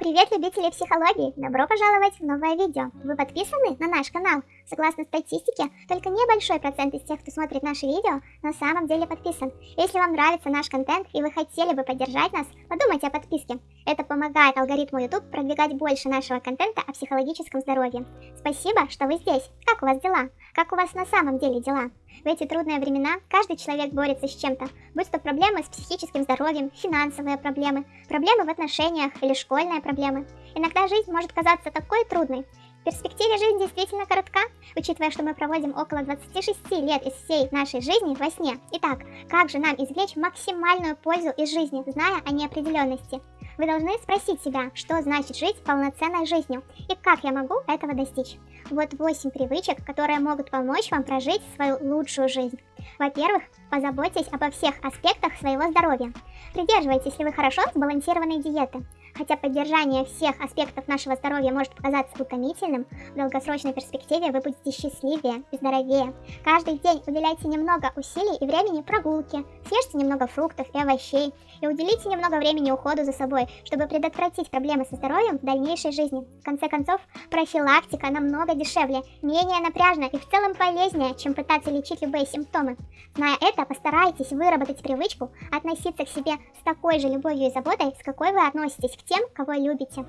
Привет, любители психологии! Добро пожаловать в новое видео! Вы подписаны на наш канал? Согласно статистике, только небольшой процент из тех, кто смотрит наши видео, на самом деле подписан. Если вам нравится наш контент и вы хотели бы поддержать нас, подумайте о подписке. Это помогает алгоритму YouTube продвигать больше нашего контента о психологическом здоровье. Спасибо, что вы здесь. Как у вас дела? Как у вас на самом деле дела? В эти трудные времена каждый человек борется с чем-то, будь то проблемы с психическим здоровьем, финансовые проблемы, проблемы в отношениях или школьные проблемы. Иногда жизнь может казаться такой трудной. В перспективе жизнь действительно коротка, учитывая, что мы проводим около 26 лет из всей нашей жизни во сне. Итак, как же нам извлечь максимальную пользу из жизни, зная о неопределенности? Вы должны спросить себя, что значит жить полноценной жизнью и как я могу этого достичь. Вот 8 привычек, которые могут помочь вам прожить свою лучшую жизнь. Во-первых, позаботьтесь обо всех аспектах своего здоровья. Придерживайтесь ли вы хорошо сбалансированной диеты. Хотя поддержание всех аспектов нашего здоровья может показаться утомительным, в долгосрочной перспективе вы будете счастливее и здоровее. Каждый день уделяйте немного усилий и времени прогулке, съешьте немного фруктов и овощей, и уделите немного времени уходу за собой, чтобы предотвратить проблемы со здоровьем в дальнейшей жизни. В конце концов, профилактика намного дешевле, менее напряжна и в целом полезнее, чем пытаться лечить любые симптомы. Зная это, постарайтесь выработать привычку относиться к себе с такой же любовью и заботой, с какой вы относитесь к тем, кого любите.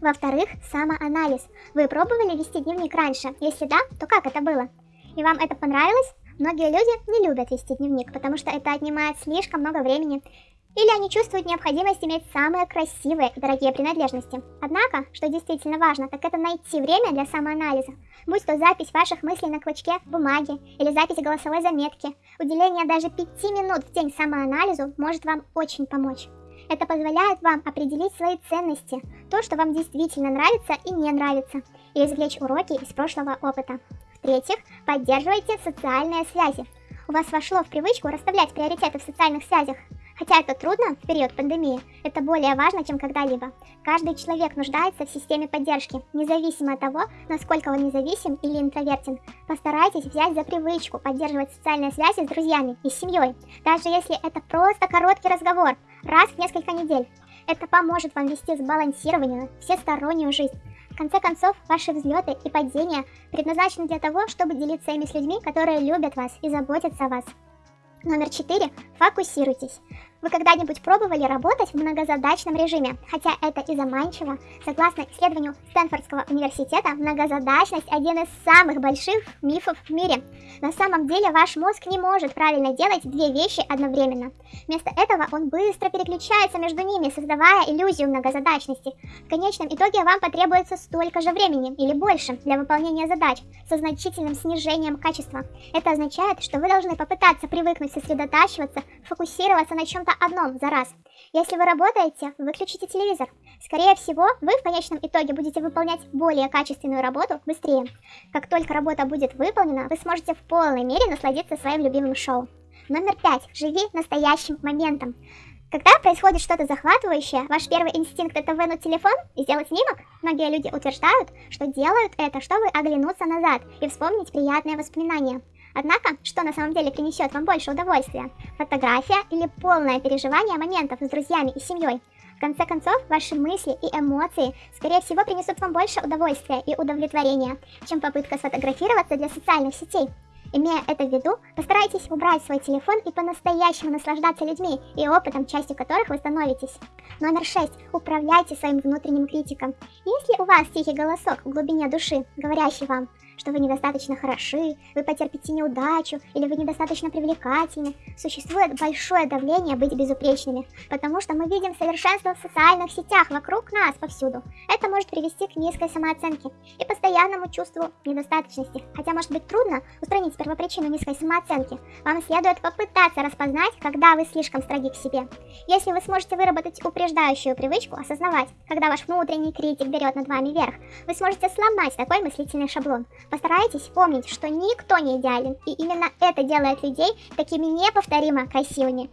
Во-вторых, самоанализ. Вы пробовали вести дневник раньше? Если да, то как это было? И вам это понравилось? Многие люди не любят вести дневник, потому что это отнимает слишком много времени. Или они чувствуют необходимость иметь самые красивые и дорогие принадлежности. Однако, что действительно важно, так это найти время для самоанализа. Будь то запись ваших мыслей на клочке бумаги или запись голосовой заметки. Уделение даже 5 минут в день самоанализу может вам очень помочь. Это позволяет вам определить свои ценности, то, что вам действительно нравится и не нравится, и извлечь уроки из прошлого опыта. В-третьих, поддерживайте социальные связи. У вас вошло в привычку расставлять приоритеты в социальных связях. Хотя это трудно в период пандемии, это более важно, чем когда-либо. Каждый человек нуждается в системе поддержки, независимо от того, насколько он независим или интровертен. Постарайтесь взять за привычку поддерживать социальные связи с друзьями и семьей, даже если это просто короткий разговор, раз в несколько недель. Это поможет вам вести сбалансированную, всестороннюю жизнь. В конце концов, ваши взлеты и падения предназначены для того, чтобы делиться ими с людьми, которые любят вас и заботятся о вас. Номер 4. Фокусируйтесь. Вы когда-нибудь пробовали работать в многозадачном режиме? Хотя это и заманчиво. Согласно исследованию Стэнфордского университета, многозадачность – один из самых больших мифов в мире. На самом деле ваш мозг не может правильно делать две вещи одновременно. Вместо этого он быстро переключается между ними, создавая иллюзию многозадачности. В конечном итоге вам потребуется столько же времени или больше для выполнения задач со значительным снижением качества. Это означает, что вы должны попытаться привыкнуть сосредотачиваться, фокусироваться на чем-то одном за раз. Если вы работаете, выключите телевизор. Скорее всего, вы в конечном итоге будете выполнять более качественную работу быстрее. Как только работа будет выполнена, вы сможете в полной мере насладиться своим любимым шоу. Номер пять. Живи настоящим моментом. Когда происходит что-то захватывающее, ваш первый инстинкт это вынуть телефон и сделать снимок? Многие люди утверждают, что делают это, чтобы оглянуться назад и вспомнить приятные воспоминания. Однако, что на самом деле принесет вам больше удовольствия? Фотография или полное переживание моментов с друзьями и семьей? В конце концов, ваши мысли и эмоции, скорее всего, принесут вам больше удовольствия и удовлетворения, чем попытка сфотографироваться для социальных сетей. Имея это в виду, постарайтесь убрать свой телефон и по-настоящему наслаждаться людьми и опытом, частью которых вы становитесь. Номер 6. Управляйте своим внутренним критиком. Если у вас тихий голосок в глубине души, говорящий вам что вы недостаточно хороши, вы потерпите неудачу или вы недостаточно привлекательны. Существует большое давление быть безупречными, потому что мы видим совершенство в социальных сетях вокруг нас повсюду. Это может привести к низкой самооценке и постоянному чувству недостаточности. Хотя может быть трудно устранить первопричину низкой самооценки, вам следует попытаться распознать, когда вы слишком строги к себе. Если вы сможете выработать упреждающую привычку осознавать, когда ваш внутренний критик берет над вами верх, вы сможете сломать такой мыслительный шаблон. Постарайтесь помнить, что никто не идеален, и именно это делает людей такими неповторимо красивыми.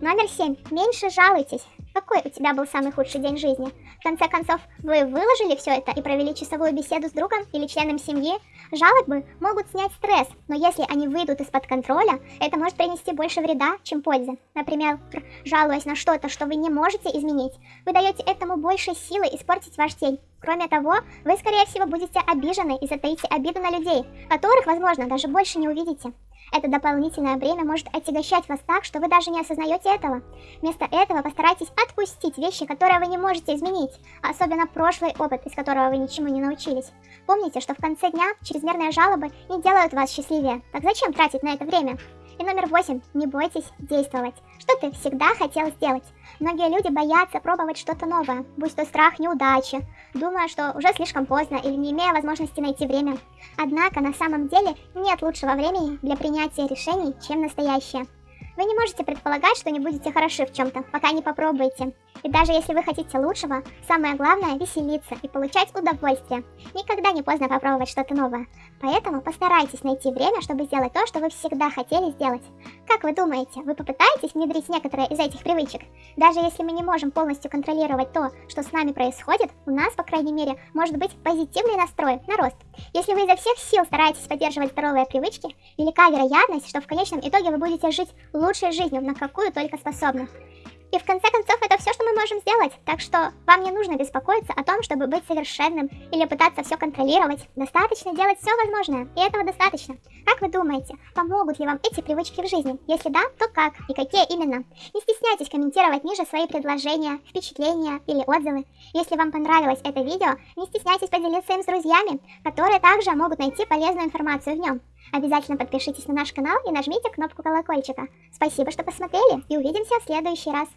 Номер 7. Меньше жалуйтесь. какой у тебя был самый худший день жизни. В конце концов, вы выложили все это и провели часовую беседу с другом или членом семьи. Жалобы могут снять стресс, но если они выйдут из-под контроля, это может принести больше вреда, чем пользы. Например, жалуясь на что-то, что вы не можете изменить, вы даете этому больше силы испортить ваш день. Кроме того, вы, скорее всего, будете обижены и затаите обиду на людей, которых, возможно, даже больше не увидите. Это дополнительное бремя может отягощать вас так, что вы даже не осознаете этого. Вместо этого постарайтесь отпустить вещи, которые вы не можете изменить, особенно прошлый опыт, из которого вы ничему не научились. Помните, что в конце дня чрезмерные жалобы не делают вас счастливее. Так зачем тратить на это время? И номер восемь. Не бойтесь действовать. Что ты всегда хотел сделать? Многие люди боятся пробовать что-то новое, будь то страх неудачи, думая, что уже слишком поздно или не имея возможности найти время. Однако на самом деле нет лучшего времени для принятия решений, чем настоящее. Вы не можете предполагать, что не будете хороши в чем-то, пока не попробуете. И даже если вы хотите лучшего, самое главное веселиться и получать удовольствие. Никогда не поздно попробовать что-то новое. Поэтому постарайтесь найти время, чтобы сделать то, что вы всегда хотели сделать. Как вы думаете, вы попытаетесь внедрить некоторые из этих привычек? Даже если мы не можем полностью контролировать то, что с нами происходит, у нас, по крайней мере, может быть позитивный настрой на рост. Если вы изо всех сил стараетесь поддерживать здоровые привычки, велика вероятность, что в конечном итоге вы будете жить лучшей жизнью, на какую только способны. И в конце концов, это все, что мы можем сделать. Так что вам не нужно беспокоиться о том, чтобы быть совершенным или пытаться все контролировать. Достаточно делать все возможное, и этого достаточно. Как вы думаете, помогут ли вам эти привычки в жизни? Если да, то как и какие именно? Не стесняйтесь комментировать ниже свои предложения, впечатления или отзывы. Если вам понравилось это видео, не стесняйтесь поделиться им с друзьями, которые также могут найти полезную информацию в нем. Обязательно подпишитесь на наш канал и нажмите кнопку колокольчика. Спасибо, что посмотрели и увидимся в следующий раз.